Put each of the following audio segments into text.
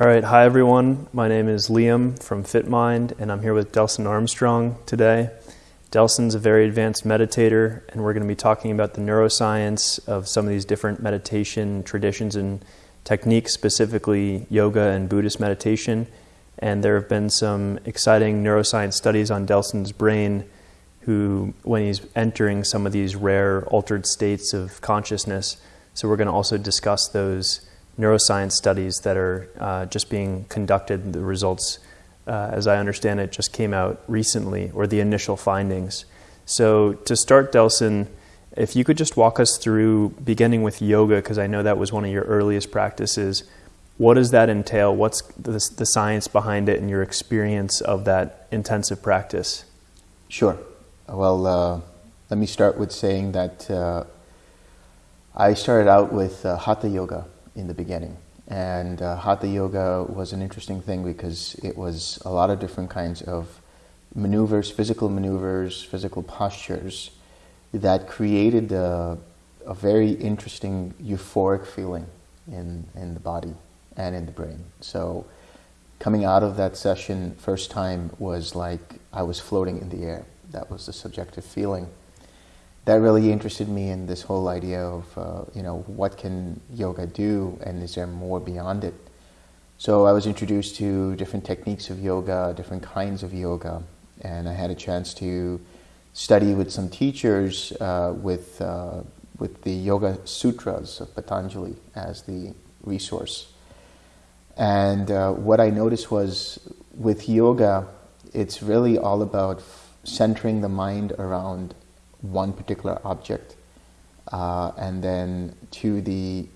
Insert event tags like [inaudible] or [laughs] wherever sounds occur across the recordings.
All right, hi everyone. My name is Liam from FitMind, and I'm here with Delson Armstrong today. Delson's a very advanced meditator, and we're going to be talking about the neuroscience of some of these different meditation traditions and techniques, specifically yoga and Buddhist meditation. And there have been some exciting neuroscience studies on Delson's brain, who, when he's entering some of these rare altered states of consciousness, so we're going to also discuss those neuroscience studies that are uh, just being conducted. The results, uh, as I understand it, just came out recently, or the initial findings. So to start, Delson, if you could just walk us through, beginning with yoga, because I know that was one of your earliest practices. What does that entail? What's the, the science behind it and your experience of that intensive practice? Sure. Well, uh, let me start with saying that uh, I started out with uh, Hatha Yoga in the beginning. And uh, Hatha Yoga was an interesting thing because it was a lot of different kinds of maneuvers, physical maneuvers, physical postures that created a, a very interesting euphoric feeling in, in the body and in the brain. So coming out of that session first time was like I was floating in the air. That was the subjective feeling that really interested me in this whole idea of, uh, you know, what can yoga do and is there more beyond it? So I was introduced to different techniques of yoga, different kinds of yoga, and I had a chance to study with some teachers uh, with, uh, with the Yoga Sutras of Patanjali as the resource. And uh, what I noticed was with yoga, it's really all about centering the mind around one particular object, uh, and then to the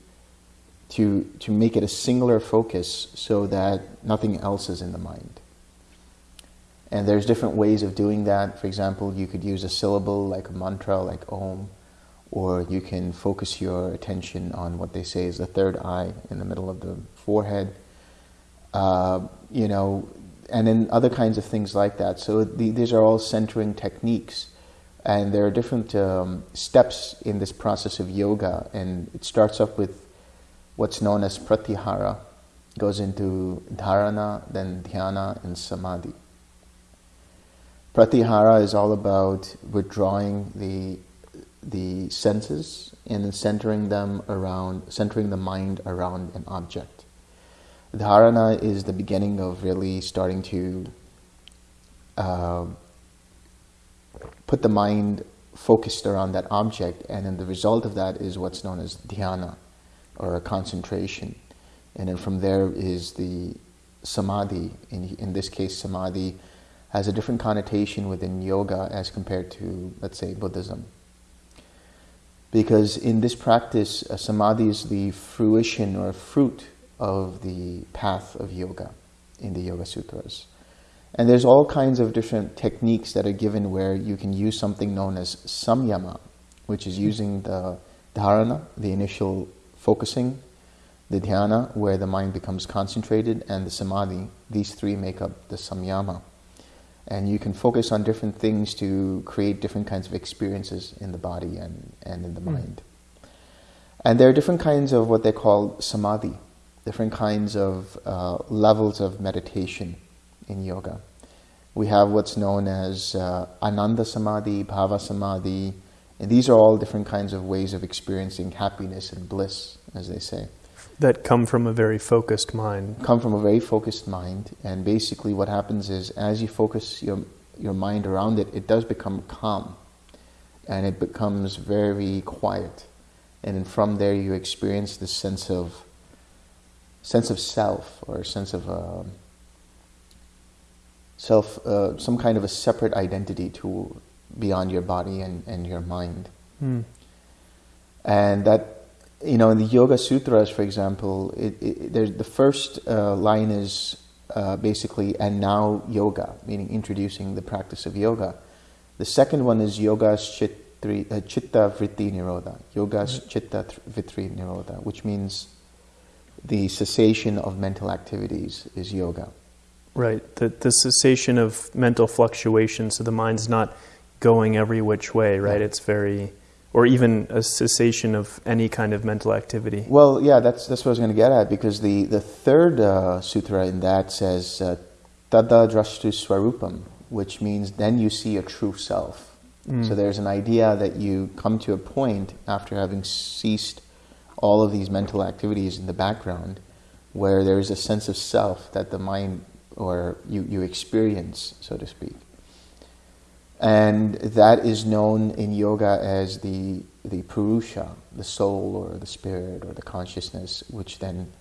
to to make it a singular focus so that nothing else is in the mind. And there's different ways of doing that. For example, you could use a syllable like a mantra, like Om, or you can focus your attention on what they say is the third eye in the middle of the forehead. Uh, you know, and then other kinds of things like that. So the, these are all centering techniques and there are different um, steps in this process of yoga, and it starts off with what's known as pratyahara, goes into dharana, then dhyana, and samadhi. Pratyahara is all about withdrawing the the senses and centering them around, centering the mind around an object. Dharana is the beginning of really starting to uh, put the mind focused around that object, and then the result of that is what's known as dhyana, or a concentration. And then from there is the samadhi. In, in this case, samadhi has a different connotation within yoga as compared to, let's say, Buddhism. Because in this practice, samadhi is the fruition or fruit of the path of yoga in the Yoga Sutras. And there's all kinds of different techniques that are given where you can use something known as samyama, which is using the dharana, the initial focusing, the dhyana, where the mind becomes concentrated, and the samadhi. These three make up the samyama. And you can focus on different things to create different kinds of experiences in the body and, and in the mm. mind. And there are different kinds of what they call samadhi, different kinds of uh, levels of meditation in yoga. We have what's known as uh, Ananda Samadhi, Bhava Samadhi, and these are all different kinds of ways of experiencing happiness and bliss, as they say. That come from a very focused mind. Come from a very focused mind, and basically what happens is as you focus your, your mind around it, it does become calm, and it becomes very quiet. And then from there you experience this sense of sense of self or sense of uh, self, uh, some kind of a separate identity to beyond your body and, and your mind. Mm. And that, you know, in the Yoga Sutras, for example, it, it, the first uh, line is uh, basically, and now yoga, meaning introducing the practice of yoga. The second one is yoga chitri, uh, chitta vritti nirodha, yoga mm-hmm. chitta vritti nirodha, which means the cessation of mental activities is yoga. Right, the, the cessation of mental fluctuation, so the mind's not going every which way, right? It's very or even a cessation of any kind of mental activity. Well, yeah, that's that's what I was going to get at because the the third uh, sutra in that says uh, tada drashtu swarupam, which means then you see a true self. Mm. So there's an idea that you come to a point after having ceased all of these mental activities in the background where there is a sense of self that the mind or you, you experience, so to speak. And that is known in yoga as the, the purusha, the soul or the spirit or the consciousness, which then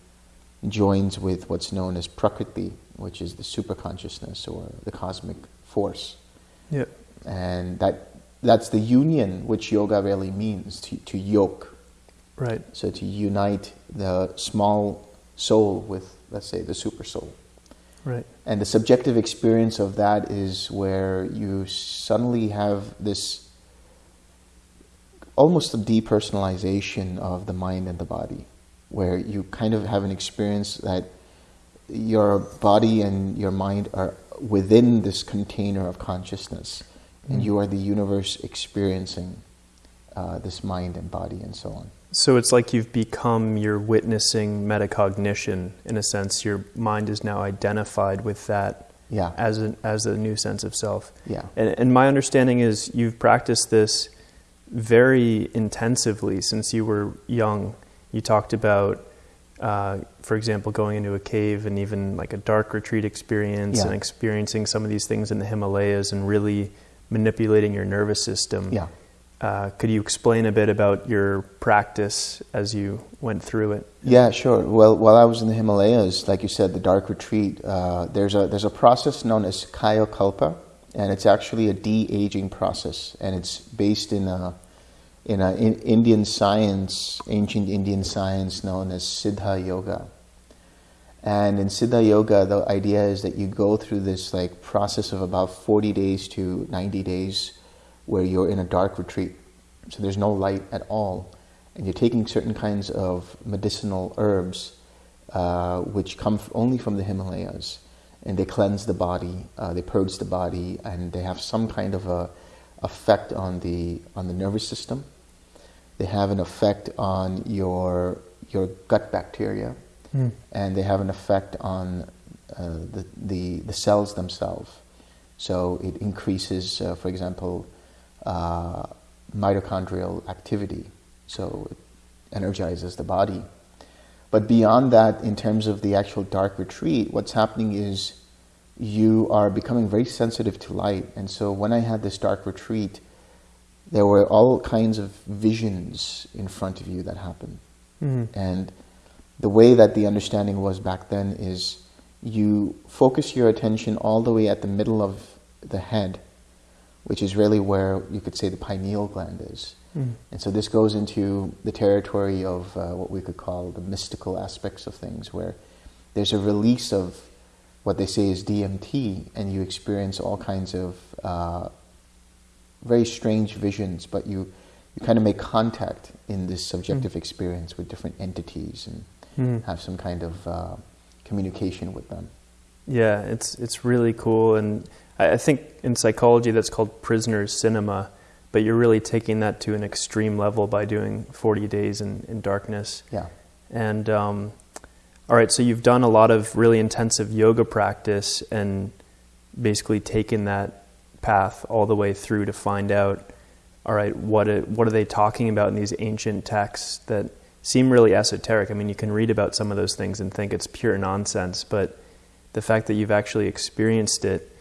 joins with what's known as prakriti, which is the superconsciousness or the cosmic force. Yep. And that, that's the union which yoga really means, to, to yoke. Right. So to unite the small soul with, let's say, the super soul. Right. And the subjective experience of that is where you suddenly have this almost a depersonalization of the mind and the body, where you kind of have an experience that your body and your mind are within this container of consciousness, and Mm. you are the universe experiencing uh, this mind and body and so on. So it's like you've become your witnessing metacognition in a sense. Your mind is now identified with that Yeah. as a, as a new sense of self. Yeah. And, and my understanding is you've practiced this very intensively since you were young. You talked about, uh, for example, going into a cave and even like a dark retreat experience Yeah. and experiencing some of these things in the Himalayas and really manipulating your nervous system. Yeah. Uh, could you explain a bit about your practice as you went through it? Yeah, sure. Well, while I was in the Himalayas, like you said, the dark retreat, uh, there's a there's a process known as Kayakalpa, and it's actually a de-aging process, and it's based in a in a in Indian science, ancient Indian science known as Siddha Yoga. And in Siddha Yoga, the idea is that you go through this like process of about 40 days to 90 days where you're in a dark retreat. So there's no light at all. And you're taking certain kinds of medicinal herbs uh, which come only from the Himalayas. And they cleanse the body, uh, they purge the body, and they have some kind of a effect on the, on the nervous system. They have an effect on your, your gut bacteria and they have an effect on uh, the, the, the cells themselves. So it increases, uh, for example, uh, mitochondrial activity. So it energizes the body. But beyond that, in terms of the actual dark retreat, what's happening is you are becoming very sensitive to light. And so when I had this dark retreat, there were all kinds of visions in front of you that happened. Mhm. And the way that the understanding was back then is you focus your attention all the way at the middle of the head, which is really where you could say the pineal gland is. Mm. And so this goes into the territory of uh, what we could call the mystical aspects of things, where there's a release of what they say is DMT, and you experience all kinds of uh, very strange visions, but you, you kind of make contact in this subjective experience with different entities and Mhm. have some kind of uh, communication with them. Yeah, it's it's really cool, and I, I think in psychology that's called prisoner's cinema. But you're really taking that to an extreme level by doing 40 days in, in darkness. Yeah. And um, all right, so you've done a lot of really intensive yoga practice and basically taken that path all the way through to find out, all right, what it, what are they talking about in these ancient texts that seem really esoteric? I mean, you can read about some of those things and think it's pure nonsense, but the fact that you've actually experienced it,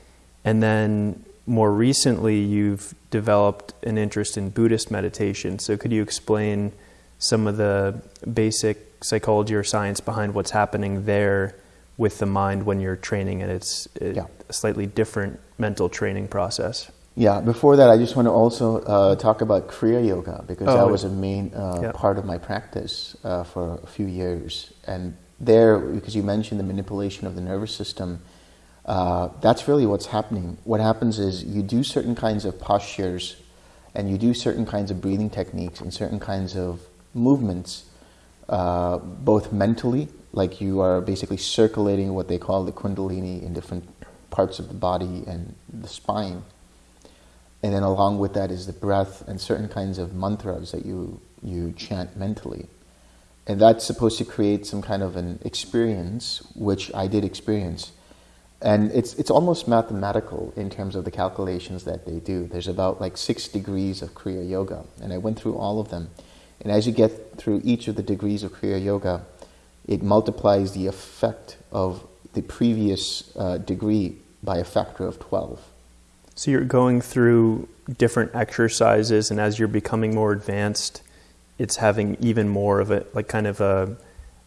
and then more recently you've developed an interest in Buddhist meditation. So could you explain some of the basic psychology or science behind what's happening there with the mind when you're training and it's a Yeah. slightly different mental training process? Yeah, before that, I just want to also uh, talk about Kriya Yoga because Oh, that was a main uh, yeah. part of my practice uh, for a few years. And there, because you mentioned the manipulation of the nervous system, uh, that's really what's happening. What happens is you do certain kinds of postures and you do certain kinds of breathing techniques and certain kinds of movements, uh, both mentally, like you are basically circulating what they call the kundalini in different parts of the body and the spine and then along with that is the breath and certain kinds of mantras that you you chant mentally, and that's supposed to create some kind of an experience, which I did experience. And it's, it's almost mathematical in terms of the calculations that they do. There's about like six degrees of Kriya Yoga, and I went through all of them. And as you get through each of the degrees of Kriya Yoga, it multiplies the effect of the previous uh, degree by a factor of 12. So you're going through different exercises, and as you're becoming more advanced, it's having even more of it, like kind of a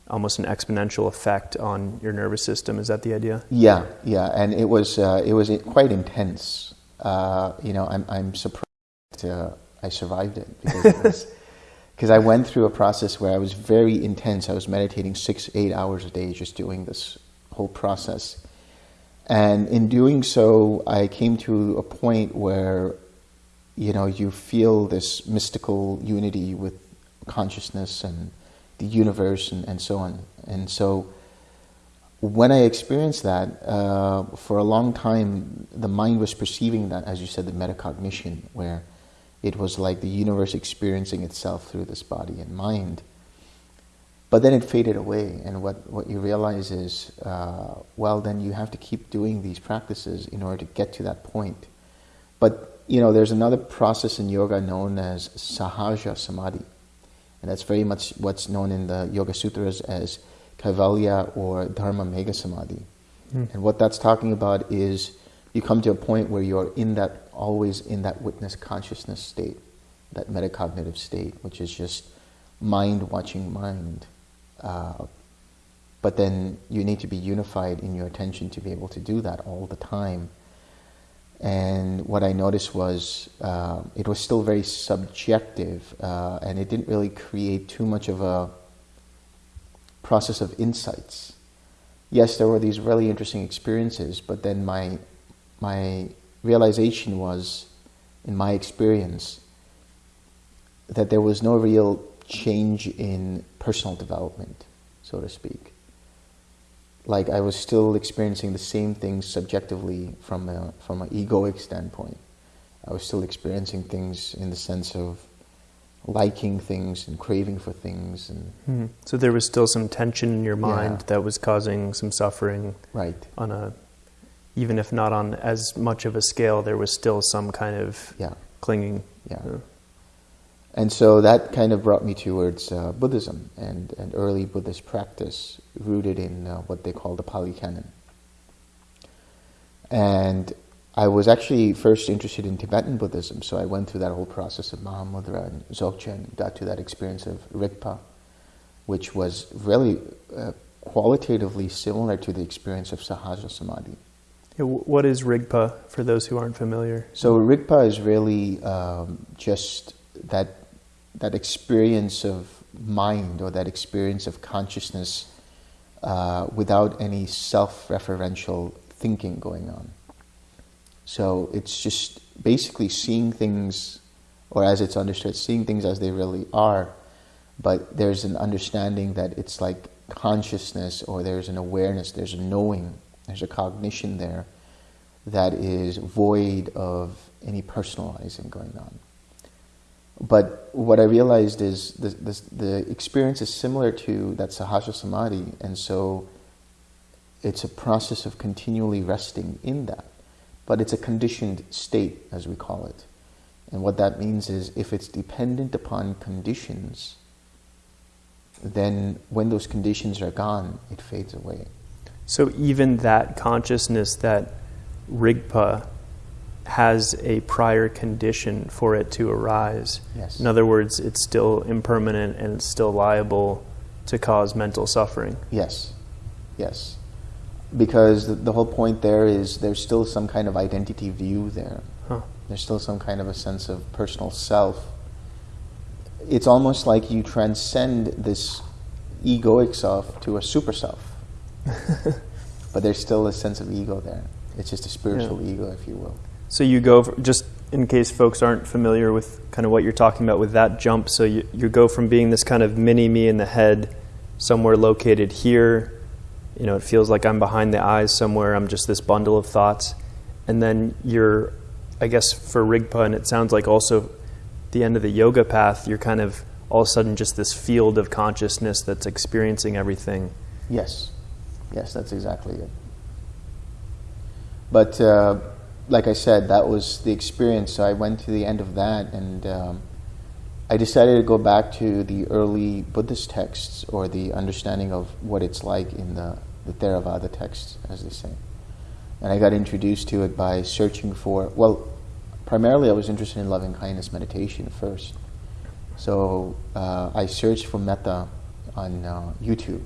almost an exponential effect on your nervous system. Is that the idea? Yeah, yeah, and it was uh, it was quite intense. Uh, you know, I'm I'm surprised uh, I survived it because [laughs] because I went through a process where I was very intense. I was meditating six eight hours a day, just doing this whole process. And in doing so, I came to a point where, you know, you feel this mystical unity with consciousness and the universe and, and so on. And so when I experienced that, uh, for a long time, the mind was perceiving that, as you said, the metacognition, where it was like the universe experiencing itself through this body and mind. But then it faded away, and what, what you realize is, uh, well, then you have to keep doing these practices in order to get to that point. But, you know, there's another process in yoga known as sahaja samadhi and that's very much what's known in the Yoga Sutras as Kaivalya or Dharma Megha Samadhi. Mm. And what that's talking about is you come to a point where you're in that, always in that witness consciousness state, that metacognitive state, which is just mind watching mind. Uh, but then you need to be unified in your attention to be able to do that all the time. And what I noticed was uh, it was still very subjective, uh, and it didn't really create too much of a process of insights. Yes, there were these really interesting experiences, but then my my realization was, in my experience, that there was no real change in personal development, so to speak like I was still experiencing the same things subjectively from a, from an egoic standpoint. I was still experiencing things in the sense of liking things and craving for things and mm-hmm. so there was still some tension in your mind yeah. that was causing some suffering right on a even if not on as much of a scale there was still some kind of yeah. clinging yeah. yeah. And so that kind of brought me towards uh, Buddhism and, and early Buddhist practice rooted in uh, what they call the Pali Canon. And I was actually first interested in Tibetan Buddhism, so I went through that whole process of Mahamudra and Dzogchen, got to that experience of Rigpa, which was really uh, qualitatively similar to the experience of Sahaja Samadhi. What is Rigpa for those who aren't familiar? So Rigpa is really um, just that that experience of mind or that experience of consciousness uh, without any self-referential thinking going on. So it's just basically seeing things, or as it's understood, seeing things as they really are, but there's an understanding that it's like consciousness or there's an awareness, there's a knowing, there's a cognition there that is void of any personalizing going on. But what I realized is the, the, the experience is similar to that Sahaja Samadhi, and so it's a process of continually resting in that. But it's a conditioned state, as we call it. And what that means is if it's dependent upon conditions, then when those conditions are gone, it fades away. So even that consciousness, that rigpa, has a prior condition for it to arise. Yes. In other words, it's still impermanent and it's still liable to cause mental suffering. Yes, yes. Because the, the whole point there is there's still some kind of identity view there. Huh. There's still some kind of a sense of personal self. It's almost like you transcend this egoic self to a super self. [laughs] but there's still a sense of ego there. It's just a spiritual yeah. ego, if you will. So you go, just in case folks aren't familiar with kind of what you're talking about with that jump, so you, you go from being this kind of mini me in the head, somewhere located here, you know, it feels like I'm behind the eyes somewhere, I'm just this bundle of thoughts, and then you're I guess for Rigpa, and it sounds like also the end of the yoga path, you're kind of all of a sudden just this field of consciousness that's experiencing everything. Yes, yes, that's exactly it. But uh, like I said, that was the experience. So I went to the end of that, and um, I decided to go back to the early Buddhist texts or the understanding of what it's like in the, the Theravada texts, as they say. And I got introduced to it by searching for, well, primarily I was interested in loving kindness meditation first. So uh, I searched for metta on uh, YouTube,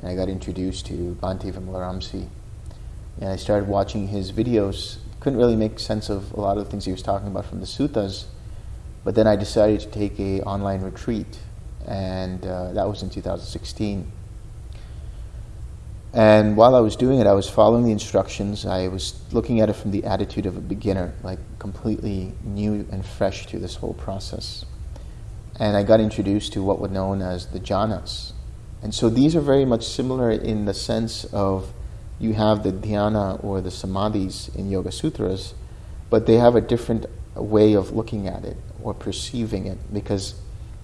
and I got introduced to Bhante Vimalaramsi. And I started watching his videos. Couldn't really make sense of a lot of the things he was talking about from the suttas, but then I decided to take a online retreat, and uh, that was in 2016. And while I was doing it, I was following the instructions. I was looking at it from the attitude of a beginner, like completely new and fresh to this whole process and I got introduced to what were known as the jhanas. And so these are very much similar in the sense of you have the dhyana or the samadhis in Yoga Sutras, but they have a different way of looking at it or perceiving it because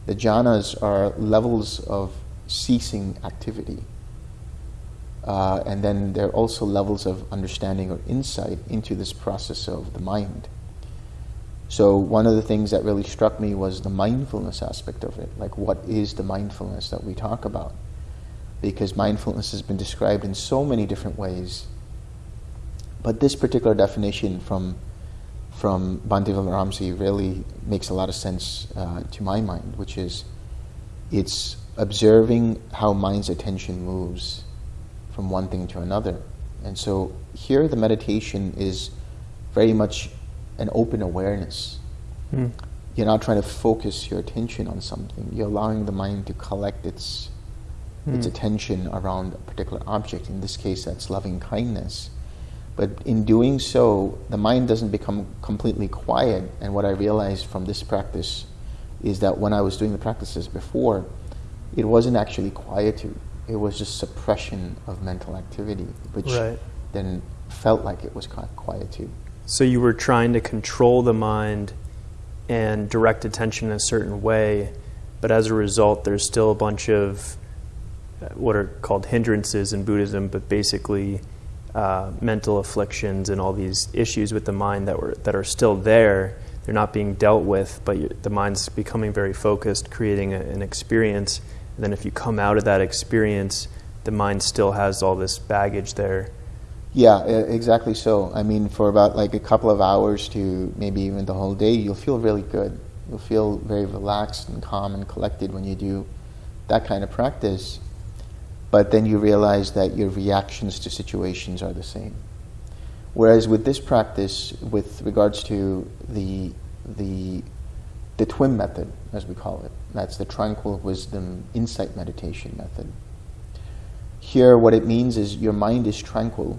the jhanas are levels of ceasing activity. Uh, and then there are also levels of understanding or insight into this process of the mind. So one of the things that really struck me was the mindfulness aspect of it. Like, what is the mindfulness that we talk about? Because mindfulness has been described in so many different ways. But this particular definition from from Bhante Vimalaramsi really makes a lot of sense uh, to my mind, which is it's observing how mind's attention moves from one thing to another. And so here the meditation is very much an open awareness. Mm. You're not trying to focus your attention on something. You're allowing the mind to collect its mm. its attention around a particular object. In this case, that's loving kindness. But in doing so, the mind doesn't become completely quiet. And what I realized from this practice is that when I was doing the practices before, it wasn't actually quietude. It was just suppression of mental activity, which right. then felt like it was quietude. So you were trying to control the mind and direct attention in a certain way, but as a result, there's still a bunch of what are called hindrances in Buddhism, but basically uh, mental afflictions and all these issues with the mind that were that are still there. They're not being dealt with, but the mind's becoming very focused, creating a, an experience. And then if you come out of that experience, the mind still has all this baggage there yeah, exactly so. I mean, for about like a couple of hours to maybe even the whole day, you'll feel really good. You'll feel very relaxed and calm and collected when you do that kind of practice. But then you realize that your reactions to situations are the same. Whereas with this practice, with regards to the the the TWIM method, as we call it, that's the tranquil wisdom insight meditation method. Here, what it means is your mind is tranquil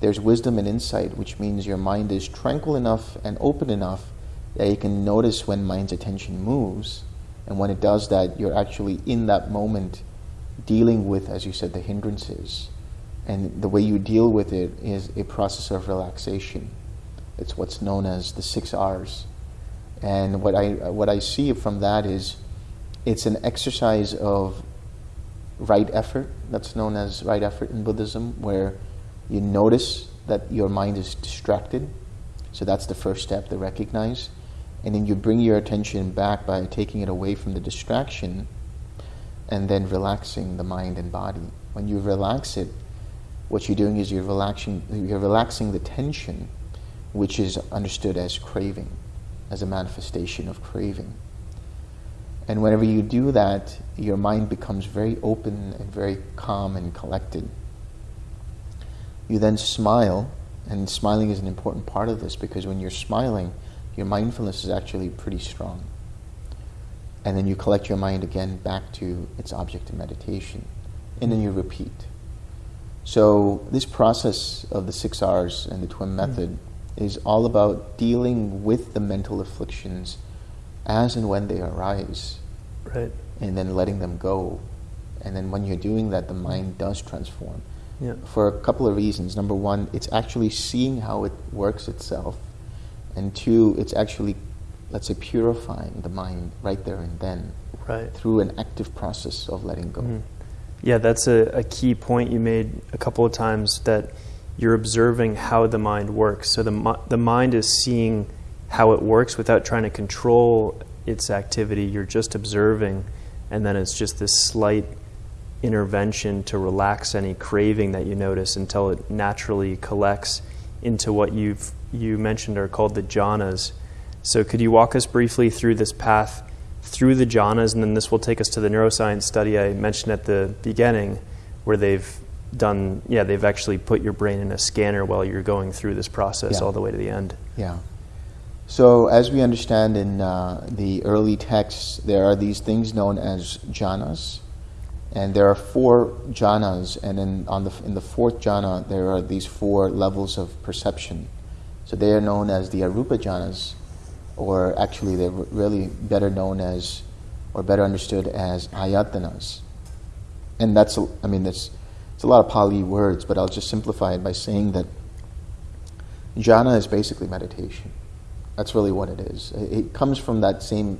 there's wisdom and insight, which means your mind is tranquil enough and open enough that you can notice when mind's attention moves. And when it does that, you're actually in that moment dealing with, as you said, the hindrances. And the way you deal with it is a process of relaxation. It's what's known as the six R's. And what I, what I see from that is it's an exercise of right effort, that's known as right effort in Buddhism, where you notice that your mind is distracted. So that's the first step to recognize. And then you bring your attention back by taking it away from the distraction and then relaxing the mind and body. When you relax it, what you're doing is you're relaxing, you're relaxing the tension, which is understood as craving, as a manifestation of craving. And whenever you do that, your mind becomes very open and very calm and collected. You then smile, and smiling is an important part of this because when you're smiling, your mindfulness is actually pretty strong. And then you collect your mind again back to its object of meditation, and then you repeat. So, this process of the six R's and the TWIM hmm. method mm. is all about dealing with the mental afflictions as and when they arise. Right. And then letting them go. And then when you're doing that, the mind does transform yeah. for a couple of reasons. Number one, it's actually seeing how it works itself. And two, it's actually, let's say, purifying the mind right there and then Right. through an active process of letting go. Mhm. Yeah, that's a, a key point you made a couple of times that you're observing how the mind works. So the, the mind is seeing how it works without trying to control its activity. You're just observing, and then it's just this slight intervention to relax any craving that you notice until it naturally collects into what you've you mentioned are called the jhanas. So could you walk us briefly through this path through the jhanas, and then this will take us to the neuroscience study I mentioned at the beginning, where they've done yeah they've actually put your brain in a scanner while you're going through this process Yeah. all the way to the end. Yeah. So, as we understand in uh, the early texts, there are these things known as jhanas, and there are four jhanas, and in, on the, in the fourth jhana, there are these four levels of perception. So, they are known as the arupa jhanas, or actually, they're really better known as, or better understood as ayatanas. And that's, I mean, that's, it's a lot of Pali words, but I'll just simplify it by saying that jhana is basically meditation. That's really what it is. It comes from that same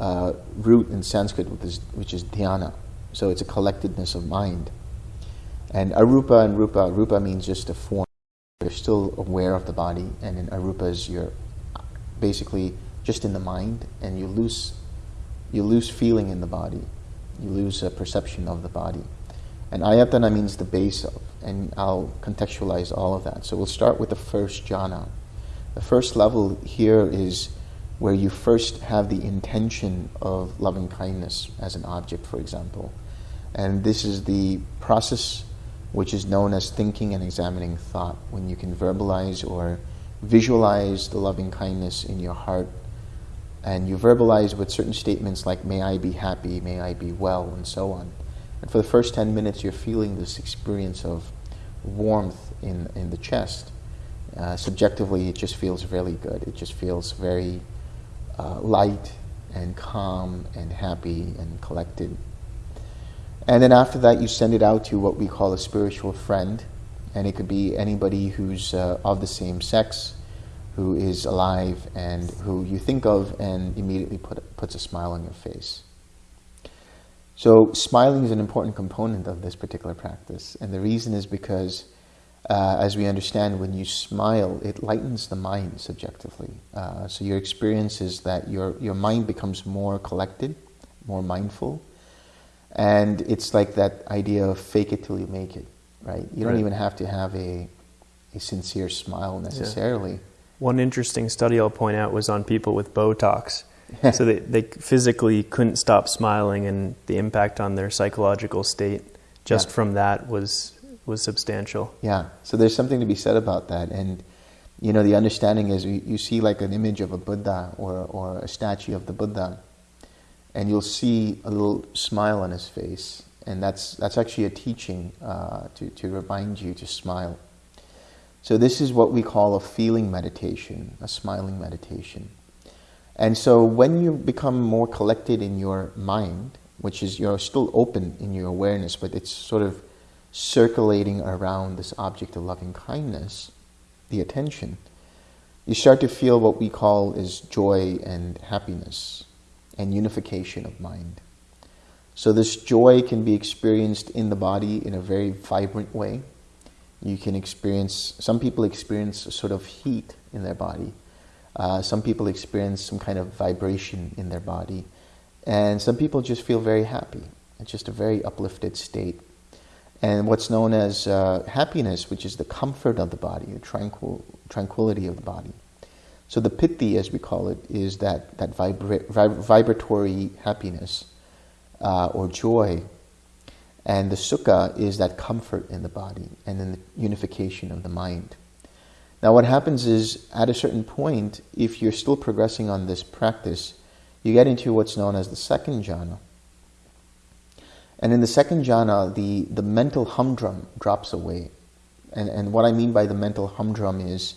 uh, root in Sanskrit, which is, which is dhyana. So it's a collectedness of mind. And arupa and rupa, rupa means just a form. You're still aware of the body, and in arupa is you're basically just in the mind, and you lose, you lose feeling in the body. You lose a perception of the body. And ayatana means the base of, and I'll contextualize all of that. So we'll start with the first jhana. The first level here is where you first have the intention of loving kindness as an object, for example. And this is the process which is known as thinking and examining thought, when you can verbalize or visualize the loving kindness in your heart. And you verbalize with certain statements like, may I be happy, may I be well, and so on. And for the first 10 minutes, you're feeling this experience of warmth in, in the chest. Uh, subjectively, it just feels really good. It just feels very uh, light and calm and happy and collected. And then after that, you send it out to what we call a spiritual friend. And it could be anybody who's uh, of the same sex, who is alive, and who you think of and immediately put, puts a smile on your face. So, smiling is an important component of this particular practice. And the reason is because, uh, as we understand, when you smile, it lightens the mind subjectively. Uh, so, your experience is that your, your mind becomes more collected, more mindful. And it's like that idea of fake it till you make it, right? You don't Right. even have to have a, a sincere smile necessarily. One interesting study I'll point out was on people with Botox. [laughs] so they, they physically couldn't stop smiling, and the impact on their psychological state just Yeah. from that was was substantial. Yeah, so there's something to be said about that. And, you know, the understanding is you, you see like an image of a Buddha or, or a statue of the Buddha, and you'll see a little smile on his face. And that's, that's actually a teaching uh, to, to remind you to smile. So, this is what we call a feeling meditation, a smiling meditation. And so, when you become more collected in your mind, which is you're still open in your awareness, but it's sort of circulating around this object of loving kindness, the attention, you start to feel what we call is joy and happiness and unification of mind. So this joy can be experienced in the body in a very vibrant way. You can experience, some people experience a sort of heat in their body. Uh, some people experience some kind of vibration in their body. And some people just feel very happy. It's just a very uplifted state. And what's known as uh, happiness, which is the comfort of the body, the tranquil, tranquility of the body. So the piti, as we call it, is that, that vibra- vib- vibratory happiness uh, or joy. And the sukha is that comfort in the body and then the unification of the mind. Now, what happens is, at a certain point, if you're still progressing on this practice, you get into what's known as the second jhana. And in the second jhana, the, the mental humdrum drops away. And, and what I mean by the mental humdrum is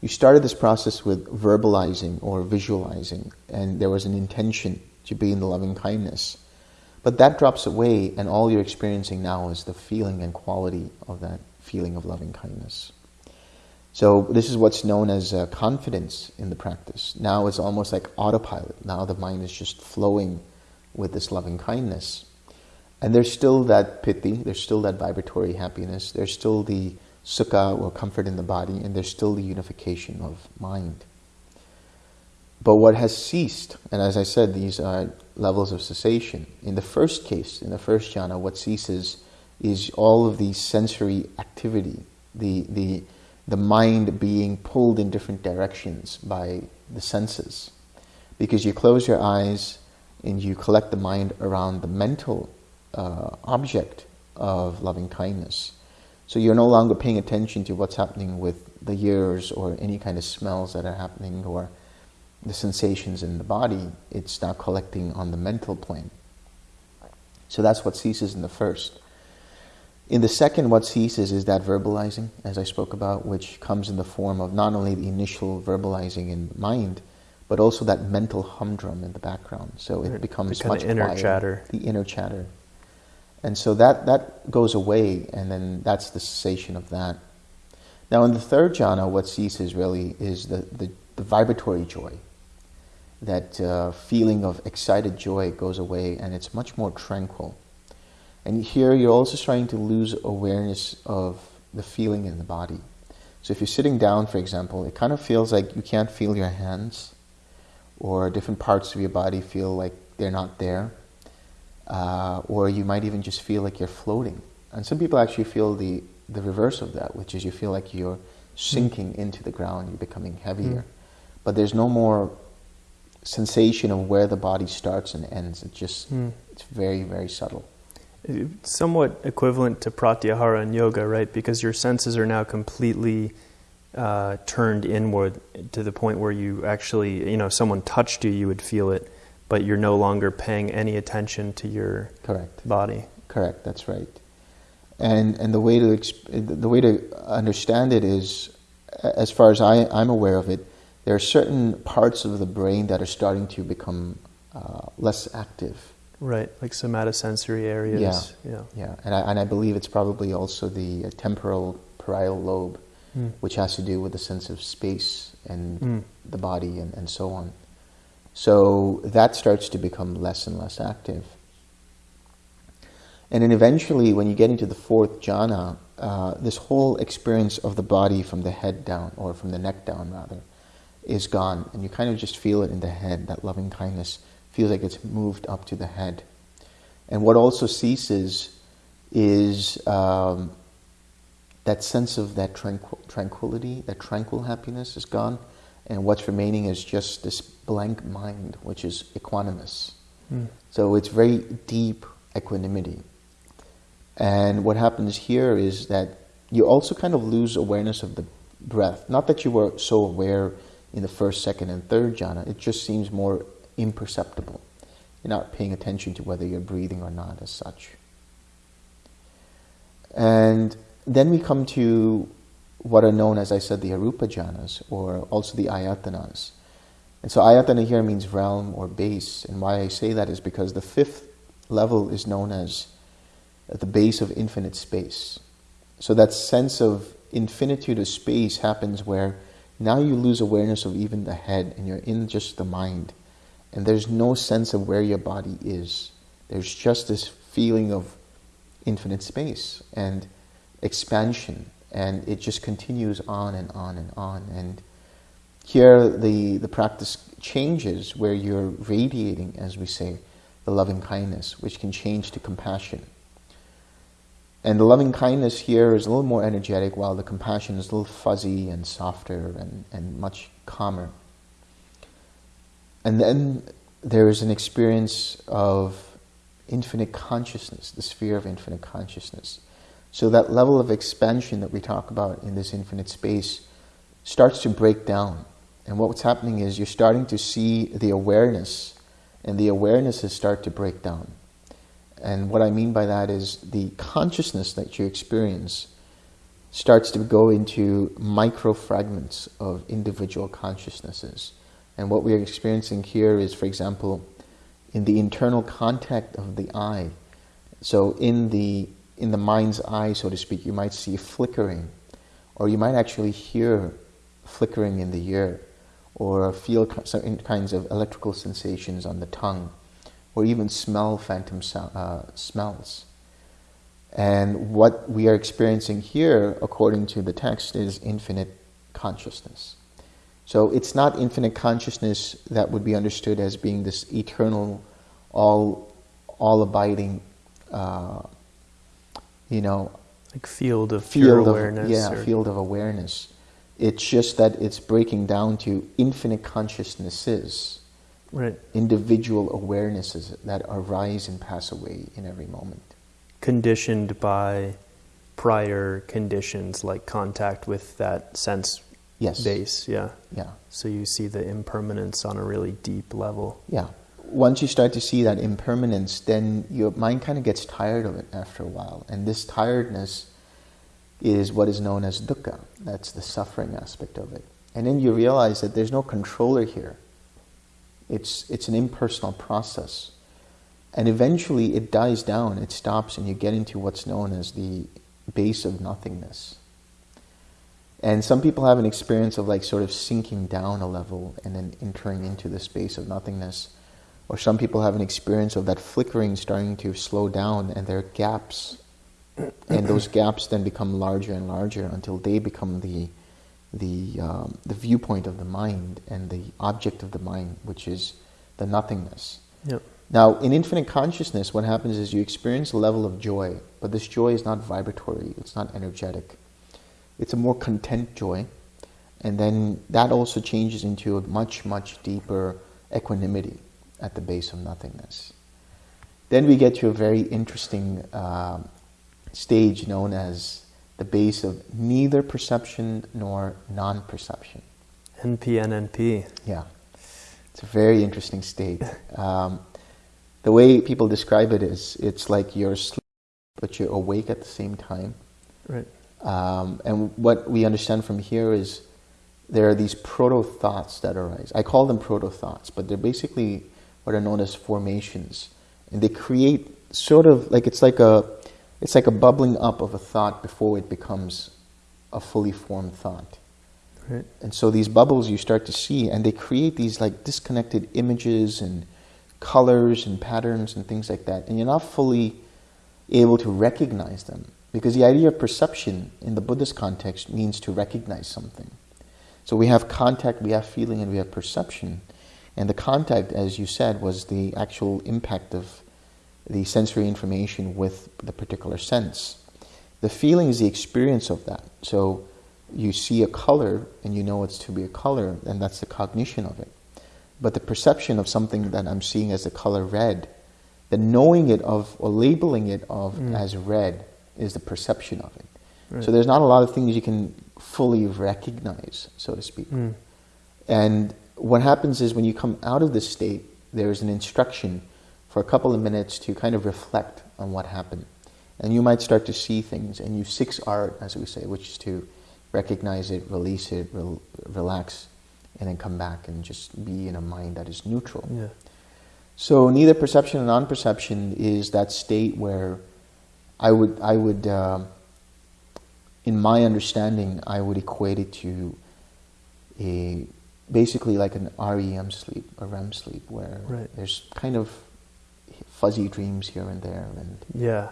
you started this process with verbalizing or visualizing, and there was an intention to be in the loving kindness. But that drops away, and all you're experiencing now is the feeling and quality of that feeling of loving kindness. So this is what's known as uh, confidence in the practice. Now it's almost like autopilot. Now the mind is just flowing with this loving kindness. And there's still that piti, there's still that vibratory happiness, there's still the sukha or comfort in the body, and there's still the unification of mind. But what has ceased, and as I said, these are levels of cessation. In the first case, in the first jhana, what ceases is all of the sensory activity, the, the, the mind being pulled in different directions by the senses. Because you close your eyes and you collect the mind around the mental uh, object of loving kindness. So you're no longer paying attention to what's happening with the ears or any kind of smells that are happening or the sensations in the body. It's now collecting on the mental plane. So that's what ceases in the first. In the second, what ceases is that verbalizing, as I spoke about, which comes in the form of not only the initial verbalizing in mind, but also that mental humdrum in the background. So it becomes the much inner quieter. chatter. The inner chatter. And so that, that goes away, and then that's the cessation of that. Now, in the third jhana, what ceases really is the, the, the vibratory joy. That uh, feeling of excited joy goes away, and it's much more tranquil. And here you're also starting to lose awareness of the feeling in the body. So if you're sitting down, for example, it kind of feels like you can't feel your hands, or different parts of your body feel like they're not there uh, or you might even just feel like you're floating. And some people actually feel the, the reverse of that, which is you feel like you're sinking mm. into the ground, you're becoming heavier. Mm. But there's no more sensation of where the body starts and ends. It just, mm. it's very, very subtle. Somewhat equivalent to pratyahara in yoga, right? Because your senses are now completely uh, turned inward to the point where you actually, you know, someone touched you, you would feel it but you're no longer paying any attention to your correct body. Correct. That's right. And and the way to the way to understand it is, as far as I, I'm aware of it, there are certain parts of the brain that are starting to become uh, less active. Right, like somatosensory areas. Yeah, yeah, yeah. And I and I believe it's probably also the uh, temporal parietal lobe, mm. which has to do with the sense of space and mm. the body and, and so on. So that starts to become less and less active. And then eventually, when you get into the fourth jhana, uh, this whole experience of the body from the head down, or from the neck down rather, is gone. And you kind of just feel it in the head, that loving kindness feels like it's moved up to the head. And what also ceases is um, that sense of that tranquil- tranquility, that tranquil happiness is gone and what's remaining is just this blank mind, which is equanimous. Mm. So it's very deep equanimity. And what happens here is that you also kind of lose awareness of the breath. Not that you were so aware in the first, second, and third jhana, it just seems more imperceptible. You're not paying attention to whether you're breathing or not, as such. And then we come to what are known, as I said, the arupa jhanas, or also the ayatanas. And so ayatana here means realm or base. And why I say that is because the fifth level is known as the base of infinite space. So that sense of infinitude of space happens where now you lose awareness of even the head and you're in just the mind. And there's no sense of where your body is. There's just this feeling of infinite space and expansion and it just continues on and on and on. And here the, the practice changes where you're radiating, as we say, the loving kindness, which can change to compassion. And the loving kindness here is a little more energetic, while the compassion is a little fuzzy and softer and, and much calmer. And then there is an experience of infinite consciousness, the sphere of infinite consciousness. So that level of expansion that we talk about in this infinite space starts to break down. And what's happening is you're starting to see the awareness, and the awarenesses start to break down. And what I mean by that is the consciousness that you experience starts to go into micro fragments of individual consciousnesses. And what we're experiencing here is, for example, in the internal contact of the eye. So in the in the mind's eye, so to speak, you might see flickering or you might actually hear flickering in the ear, or feel certain kinds of electrical sensations on the tongue, or even smell phantom uh, smells. And what we are experiencing here, according to the text, is infinite consciousness. So it's not infinite consciousness that would be understood as being this eternal, all, all abiding, uh, you know, like field of field awareness. Of, yeah, or... field of awareness. It's just that it's breaking down to infinite consciousnesses, right? Individual awarenesses that arise and pass away in every moment conditioned by prior conditions like contact with that sense yes. base. Yeah. Yeah. So you see the impermanence on a really deep level. Yeah. Once you start to see that impermanence, then your mind kind of gets tired of it after a while. And this tiredness is what is known as dukkha. That's the suffering aspect of it. And then you realize that there's no controller here. It's, it's an impersonal process. And eventually it dies down, it stops, and you get into what's known as the base of nothingness. And some people have an experience of like sort of sinking down a level and then entering into the space of nothingness. Or some people have an experience of that flickering starting to slow down and there are gaps. and those gaps then become larger and larger until they become the, the, um, the viewpoint of the mind and the object of the mind, which is the nothingness. Yep. Now, in infinite consciousness, what happens is you experience a level of joy, but this joy is not vibratory, it's not energetic. It's a more content joy, and then that also changes into a much, much deeper equanimity at the base of nothingness. Then we get to a very interesting uh, stage known as the base of neither perception nor non perception. NPNNP. Yeah. It's a very interesting state. [laughs] Um, the way people describe it is it's like you're asleep, but you're awake at the same time. Right. Um, and what we understand from here is there are these proto thoughts that arise. I call them proto thoughts, but they're basically what are known as formations, and they create sort of like it's like a it's like a bubbling up of a thought before it becomes a fully formed thought. Right. And so these bubbles you start to see, and they create these like disconnected images and colors and patterns and things like that, and you're not fully able to recognize them. Because the idea of perception in the Buddhist context means to recognize something. So we have contact, we have feeling, and we have perception. And the contact, as you said, was the actual impact of the sensory information with the particular sense. The feeling is the experience of that. So you see a color and you know it's to be a color, and that's the cognition of it. But the perception of something that I'm seeing as the color red, the knowing it of or labeling it of mm. as red is the perception of it. Right. So there's not a lot of things you can fully recognize, so to speak. Mm. And what happens is when you come out of this state, there's an instruction for a couple of minutes to kind of reflect on what happened. And you might start to see things, and you six art, as we say, which is to recognize it, release it, re- relax, and then come back and just be in a mind that is neutral. Yeah. So neither perception and non-perception is that state where I would, I would, uh, in my understanding, I would equate it to a basically like an REM sleep, a REM sleep, where right. there's kind of fuzzy dreams here and there, and yeah,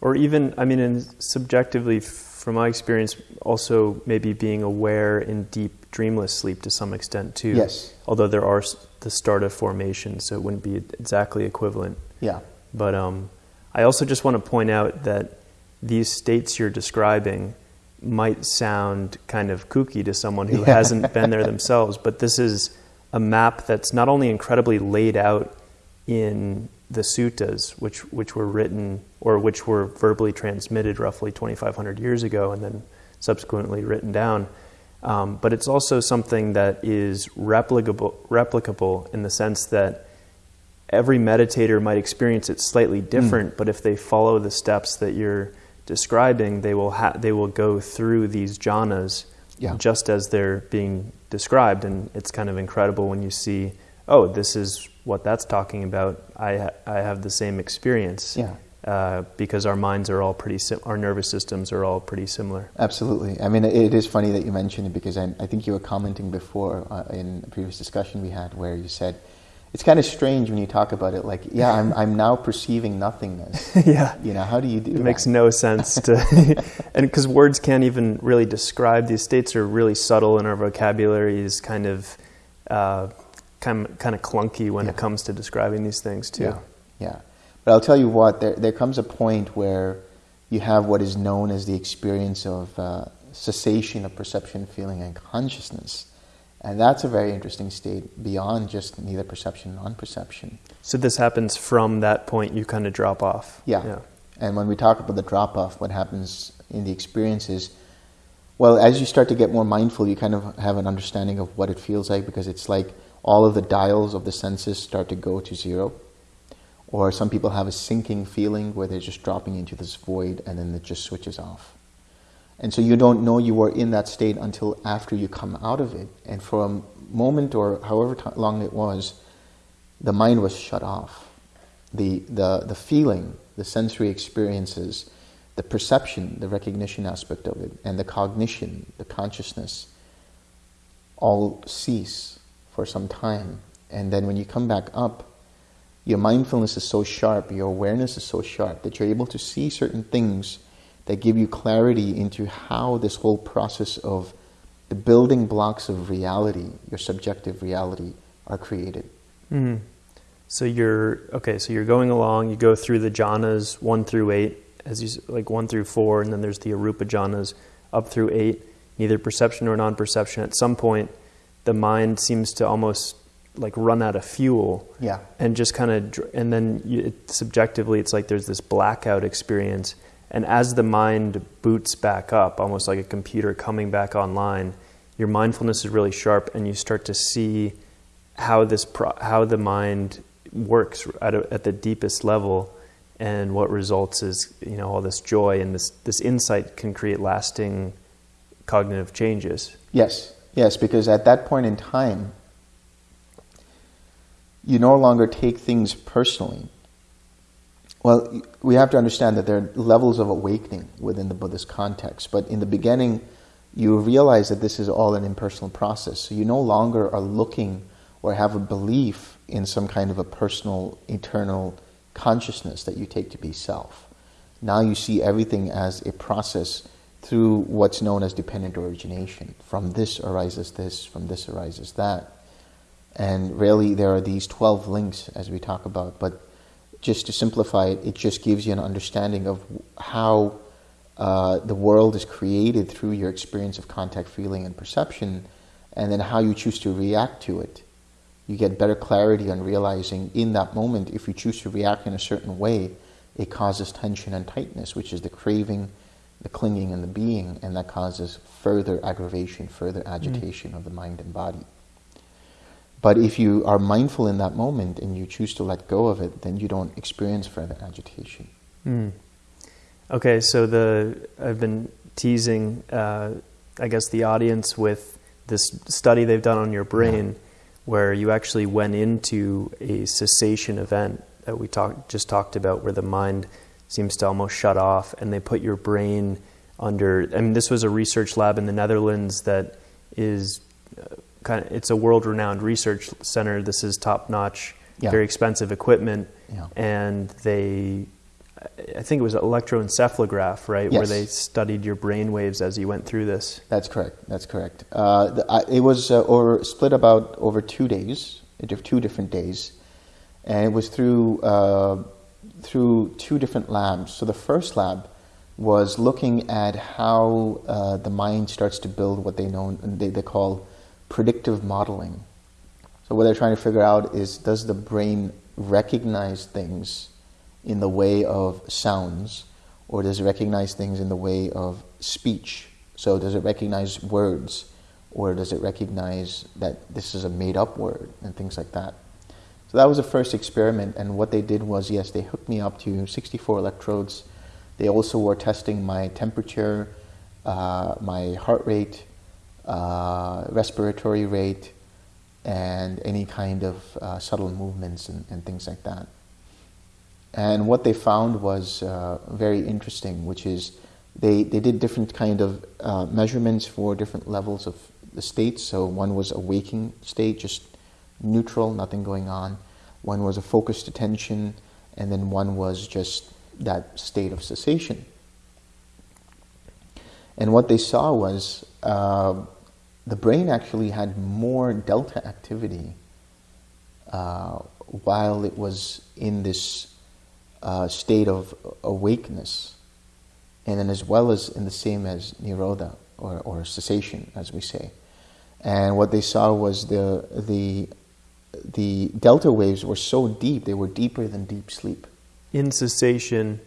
or even I mean, and subjectively, from my experience, also maybe being aware in deep dreamless sleep to some extent too. Yes. Although there are the start of formation, so it wouldn't be exactly equivalent. Yeah. But um, I also just want to point out that these states you're describing might sound kind of kooky to someone who [laughs] yeah. hasn't been there themselves, but this is a map that's not only incredibly laid out in the suttas, which which were written or which were verbally transmitted roughly 2,500 years ago, and then subsequently written down um, but it's also something that is replicable, replicable in the sense that every meditator might experience it slightly hmm. different, mm. but if they follow the steps that you're describing, they will, ha- they will go through these jhanas yeah. just as they're being described. And it's kind of incredible when you see, oh, this is what that's talking about. I, ha- I have the same experience. Yeah. uh, because our minds are all pretty, sim- our nervous systems are all pretty similar. Absolutely. I mean, it is funny that you mentioned it because I, I think you were commenting before uh, in a previous discussion we had where you said, it's kind of strange when you talk about it like, yeah, I'm, I'm now perceiving nothingness. [laughs] yeah. You know, how do you do It that? makes no sense to, [laughs] and because words can't even really describe these states are really subtle and our vocabulary is kind of, uh, kind of, kind of clunky when Yeah. it comes to describing these things too. Yeah, yeah. But I'll tell you what, there, there comes a point where you have what is known as the experience of uh, cessation of perception, feeling, and consciousness. And that's a very interesting state beyond just neither perception non perception. So this happens from that point you kind of drop off. Yeah. And when we talk about the drop off, what happens in the experience is, well, as you start to get more mindful, you kind of have an understanding of what it feels like because it's like all of the dials of the senses start to go to zero. Or some people have a sinking feeling where they're just dropping into this void and then it just switches off. And so you don't know you were in that state until after you come out of it. And for a moment or however long it was, the mind was shut off. The, the, the feeling, the sensory experiences, the perception, the recognition aspect of it, and the cognition, the consciousness, all cease for some time. And then when you come back up, your mindfulness is so sharp, your awareness is so sharp that you're able to see certain things that give you clarity into how this whole process of the building blocks of reality, your subjective reality, are created. Mhm. So you're okay. So you're going along. You go through the jhanas one through eight, as you like one through four, and then there's the arupa jhanas up through eight. Neither perception nor non-perception. At some point, the mind seems to almost like run out of fuel, Yeah. and just kind of, and then you, it, subjectively, it's like there's this blackout experience. And as the mind boots back up, almost like a computer coming back online, your mindfulness is really sharp, and you start to see how this pro- how the mind works at, a, at the deepest level, and what results is you know all this joy and this this insight can create lasting cognitive changes. Yes, yes, because at that point in time, you no longer take things personally. Well, we have to understand that there are levels of awakening within the Buddhist context, but in the beginning, you realize that this is all an impersonal process. So you no longer are looking or have a belief in some kind of a personal, eternal consciousness that you take to be self. Now you see everything as a process through what's known as dependent origination. From this arises this, from this arises that. And really, there are these 12 links as we talk about, but just to simplify it, it just gives you an understanding of how uh, the world is created through your experience of contact, feeling, and perception, and then how you choose to react to it. You get better clarity on realizing in that moment, if you choose to react in a certain way, it causes tension and tightness, which is the craving, the clinging, and the being, and that causes further aggravation, further agitation of the mind and body. But if you are mindful in that moment and you choose to let go of it, then you don't experience further agitation. Hmm. Okay, so the I've been teasing, uh, I guess, the audience with this study they've done on your brain, where you actually went into a cessation event that we talked just talked about, where the mind seems to almost shut off, and they put your brain under. I mean, this was a research lab in the Netherlands that is uh, kind of it's a world-renowned research center. This is top-notch, Yeah. very expensive equipment, Yeah. and they I think it was electroencephalograph, right, where they studied your brain waves as you went through this. That's correct. That's correct. Uh, the, I, it was uh, over, split about over two days, two different days, and it was through uh, through two different labs. So the first lab was looking at how uh, the mind starts to build what they know they, they call predictive modeling. So what they're trying to figure out is does the brain recognize things in the way of sounds, or does it recognize things in the way of speech? So does it recognize words, or does it recognize that this is a made-up word and things like that? So that was the first experiment, and what they did was, yes, they hooked me up to 64 electrodes. They also were testing my temperature, uh, my heart rate, uh, respiratory rate, and any kind of uh, subtle movements and, and things like that. And what they found was uh, very interesting, which is they, they did different kind of uh, measurements for different levels of the states. So one was a waking state, just neutral, nothing going on. One was a focused attention, and then one was just that state of cessation. And what they saw was uh, the brain actually had more delta activity uh, while it was in this uh, state of awakeness, and then as well as in the same as nirodha or, or cessation, as we say. And what they saw was the the the delta waves were so deep; they were deeper than deep sleep. In cessation,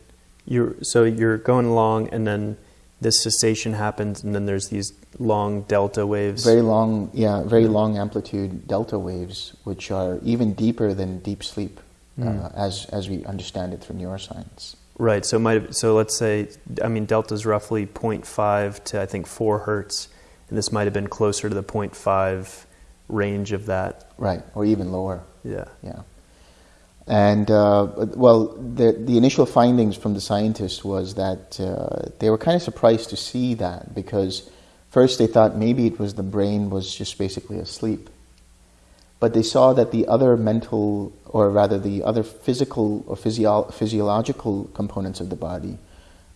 you're so you're going along, and then this cessation happens, and then there's these long delta waves. Very long, yeah, very long amplitude delta waves, which are even deeper than deep sleep, mm. uh, as as we understand it through neuroscience. Right. So might so let's say I mean delta is roughly 0.5 to I think four hertz, and this might have been closer to the 0.5 range of that. Right, or even lower. Yeah. Yeah. And uh, well, the, the initial findings from the scientists was that uh, they were kind of surprised to see that because first they thought maybe it was the brain was just basically asleep. But they saw that the other mental, or rather the other physical or physio- physiological components of the body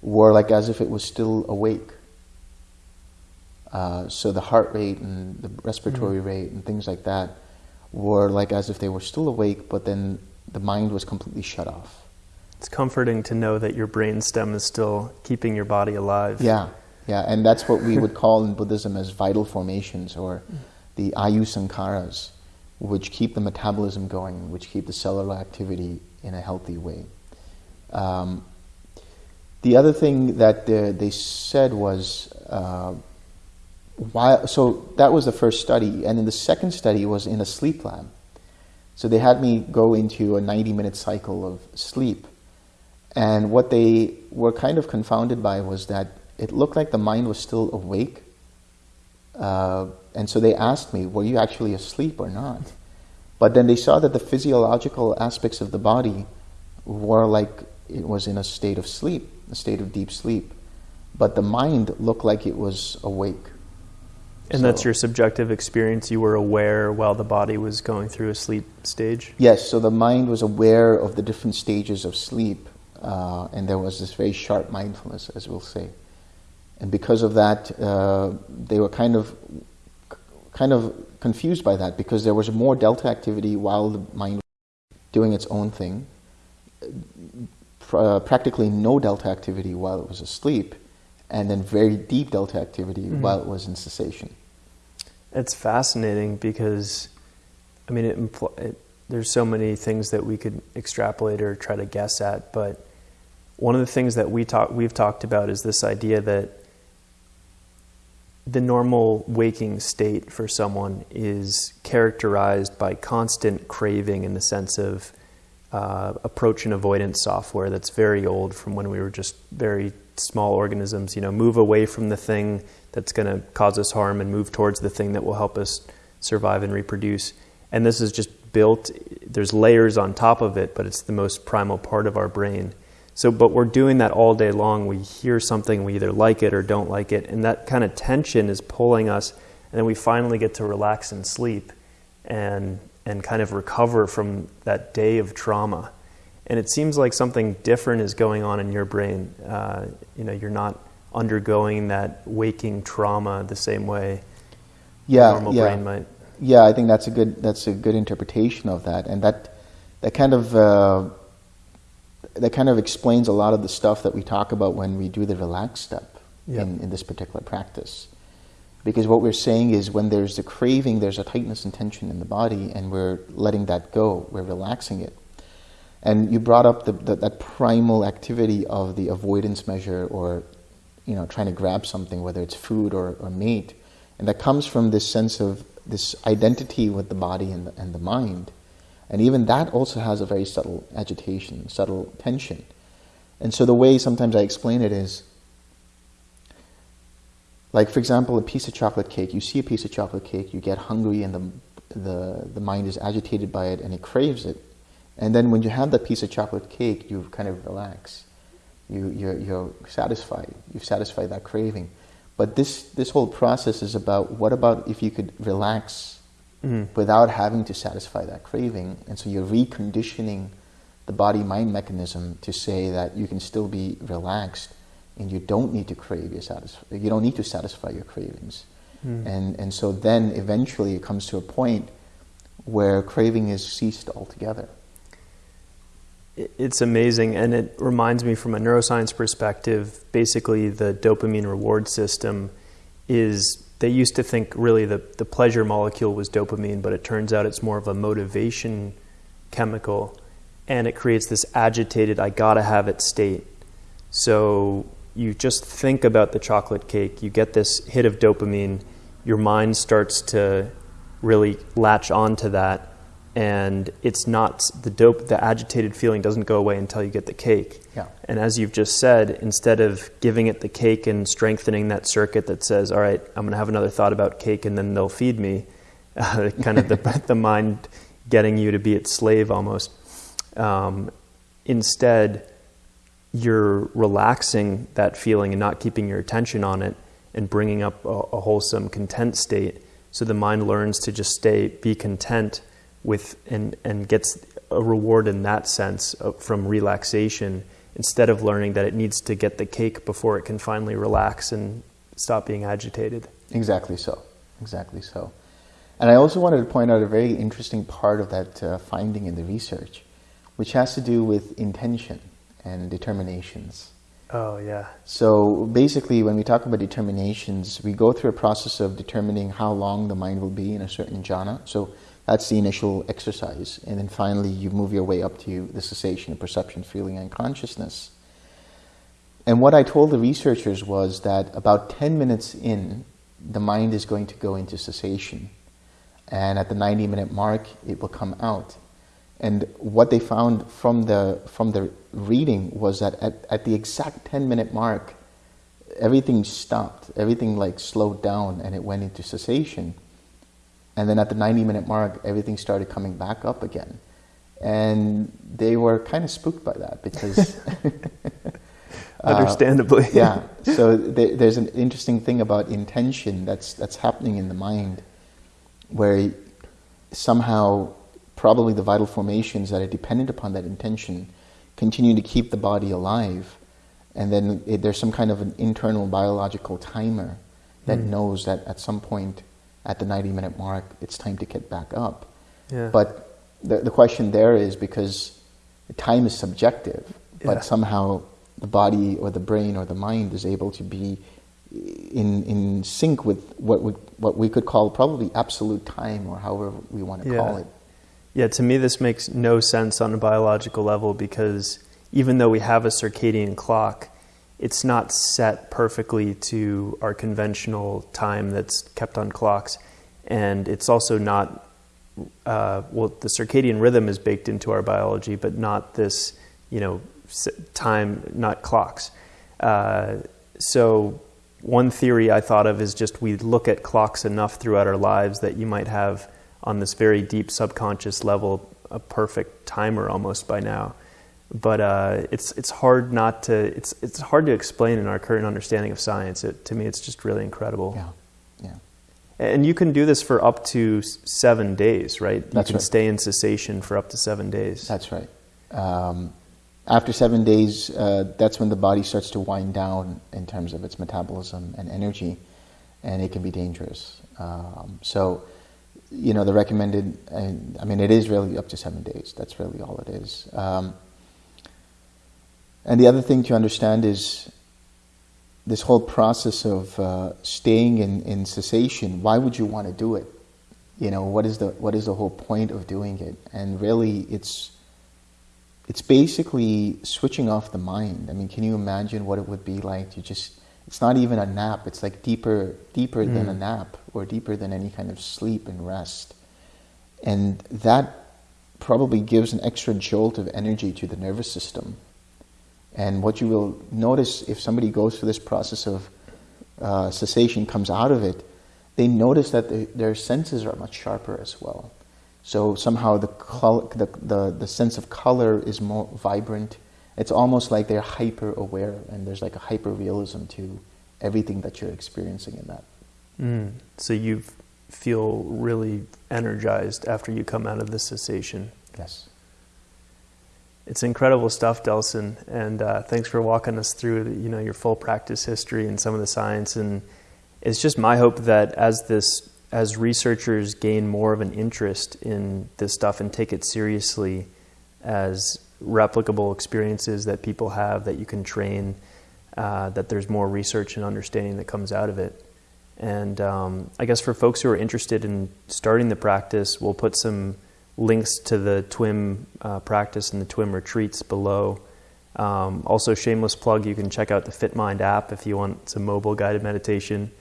were like as if it was still awake. Uh, so the heart rate and the respiratory mm-hmm. rate and things like that were like as if they were still awake, but then the mind was completely shut off. It's comforting to know that your brain stem is still keeping your body alive. Yeah, yeah, and that's what we would call in Buddhism as vital formations or the ayu sankharas, which keep the metabolism going, which keep the cellular activity in a healthy way. Um, the other thing that they, they said was, uh, why, so that was the first study, and then the second study was in a sleep lab. So they had me go into a 90 minute cycle of sleep. And what they were kind of confounded by was that it looked like the mind was still awake. Uh, and so they asked me, Were you actually asleep or not? But then they saw that the physiological aspects of the body were like it was in a state of sleep, a state of deep sleep. But the mind looked like it was awake. And so, that's your subjective experience. You were aware while the body was going through a sleep stage? Yes, so the mind was aware of the different stages of sleep, uh, and there was this very sharp mindfulness, as we'll say. And because of that, uh, they were kind of, kind of confused by that because there was more delta activity while the mind was doing its own thing, uh, practically no delta activity while it was asleep, and then very deep delta activity mm-hmm. while it was in cessation. It's fascinating because, I mean, it, it, there's so many things that we could extrapolate or try to guess at, but one of the things that we talk, we've talked about is this idea that the normal waking state for someone is characterized by constant craving in the sense of uh, approach and avoidance software that's very old from when we were just very small organisms. You know, move away from the thing that's going to cause us harm and move towards the thing that will help us survive and reproduce. And this is just built, there's layers on top of it, but it's the most primal part of our brain. So, but we're doing that all day long. We hear something, we either like it or don't like it, and that kind of tension is pulling us, and then we finally get to relax and sleep and, and kind of recover from that day of trauma. And it seems like something different is going on in your brain. Uh, you know, you're not undergoing that waking trauma the same way yeah, normal yeah. brain might. Yeah, I think that's a good that's a good interpretation of that, and that that kind of uh, that kind of explains a lot of the stuff that we talk about when we do the relax step yep. in, in this particular practice. Because what we're saying is when there's a craving, there's a tightness and tension in the body, and we're letting that go, we're relaxing it. And you brought up the, the, that primal activity of the avoidance measure or you know, trying to grab something, whether it's food or, or meat. And that comes from this sense of this identity with the body and the, and the mind. And even that also has a very subtle agitation, subtle tension. And so the way sometimes I explain it is like, for example, a piece of chocolate cake. You see a piece of chocolate cake, you get hungry, and the, the, the mind is agitated by it and it craves it. And then when you have that piece of chocolate cake, you kind of relax. You, you're, you're satisfied. You've satisfied that craving. But this, this whole process is about what about if you could relax Mm. without having to satisfy that craving? And so you're reconditioning the body mind mechanism to say that you can still be relaxed and you don't need to crave your satisf- you don't need to satisfy your cravings. Mm. And, and so then eventually it comes to a point where craving is ceased altogether. It's amazing, and it reminds me from a neuroscience perspective. Basically, the dopamine reward system is. They used to think really the, the pleasure molecule was dopamine, but it turns out it's more of a motivation chemical, and it creates this agitated, I gotta have it state. So you just think about the chocolate cake, you get this hit of dopamine, your mind starts to really latch onto that, and it's not the dope, the agitated feeling doesn't go away until you get the cake. Yeah. And as you've just said, instead of giving it the cake and strengthening that circuit that says, all right, I'm going to have another thought about cake and then they'll feed me, uh, [laughs] kind of the, [laughs] the mind getting you to be its slave almost. Um, instead, you're relaxing that feeling and not keeping your attention on it and bringing up a, a wholesome content state so the mind learns to just stay be content with and, and gets a reward in that sense from relaxation instead of learning that it needs to get the cake before it can finally relax and stop being agitated. Exactly so. Exactly so. And I also wanted to point out a very interesting part of that uh, finding in the research, which has to do with intention and determinations. Oh, yeah. So basically, when we talk about determinations, we go through a process of determining how long the mind will be in a certain jhana. So that's the initial exercise. And then finally, you move your way up to the cessation of perception, feeling, and consciousness. And what I told the researchers was that about 10 minutes in, the mind is going to go into cessation. And at the 90 minute mark, it will come out. And what they found from the, from the reading was that at, at the exact 10 minute mark, everything stopped, everything like slowed down and it went into cessation. And then at the 90 minute mark, everything started coming back up again. And they were kind of spooked by that because. [laughs] [laughs] uh, Understandably. yeah. So there, there's an interesting thing about intention that's, that's happening in the mind where somehow probably the vital formations that are dependent upon that intention continue to keep the body alive. And then it, there's some kind of an internal biological timer that Mm. knows that at some point at the 90 minute mark, it's time to get back up. Yeah. But the, the question there is because time is subjective, but somehow the body or the brain or the mind is able to be in, in sync with what we, what we could call probably absolute time or however we want to Yeah. call it. Yeah, to me, this makes no sense on a biological level because even though we have a circadian clock, it's not set perfectly to our conventional time that's kept on clocks. And it's also not, uh, well, the circadian rhythm is baked into our biology, but not this, you know, time, not clocks. Uh, so, one theory I thought of is just we look at clocks enough throughout our lives that you might have on this very deep subconscious level a perfect timer almost by now. But uh, it's it's hard not to it's it's hard to explain in our current understanding of science. It, to me, it's just really incredible. Yeah, yeah. And you can do this for up to seven days, right? You can right. stay in cessation for up to seven days. That's right. Um, after seven days, uh, that's when the body starts to wind down in terms of its metabolism and energy, and it can be dangerous. Um, so, you know, the recommended, and I mean, it is really up to seven days. That's really all it is. Um, and the other thing to understand is this whole process of uh, staying in, in cessation. Why would you want to do it? You know, what is the what is the whole point of doing it? And really, it's it's basically switching off the mind. I mean, can you imagine what it would be like to just it's not even a nap, it's like deeper deeper than a Mm. nap or deeper than any kind of sleep and rest. And that probably gives an extra jolt of energy to the nervous system. And what you will notice if somebody goes through this process of uh, cessation, comes out of it, they notice that the, their senses are much sharper as well. So somehow the, col- the, the, the sense of color is more vibrant. It's almost like they're hyper aware, and there's like a hyper realism to everything that you're experiencing in that. Mm. So you feel really energized after you come out of the cessation. Yes. It's incredible stuff, Delson, and uh, thanks for walking us through you know your full practice history and some of the science. And it's just my hope that as this as researchers gain more of an interest in this stuff and take it seriously as replicable experiences that people have that you can train, uh, that there's more research and understanding that comes out of it. And um, I guess for folks who are interested in starting the practice, we'll put some links to the TWIM uh, practice and the TWIM retreats below. Um, also, shameless plug, you can check out the FitMind app if you want some mobile guided meditation.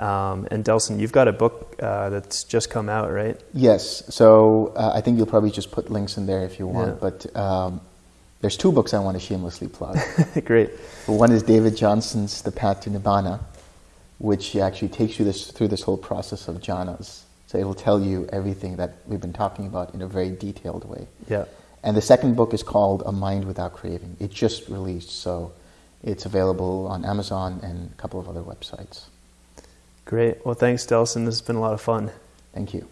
Um, and Delson, you've got a book uh, that's just come out, right? Yes. So uh, I think you'll probably just put links in there if you want. Yeah. But um, there's two books I want to shamelessly plug. [laughs] Great. One is David Johnson's The Path to Nibbana, which actually takes you this, through this whole process of jhanas. So it'll tell you everything that we've been talking about in a very detailed way. Yeah. And the second book is called A Mind Without Craving. It just released, so it's available on Amazon and a couple of other websites. Great. Well, thanks, Delson. This has been a lot of fun. Thank you.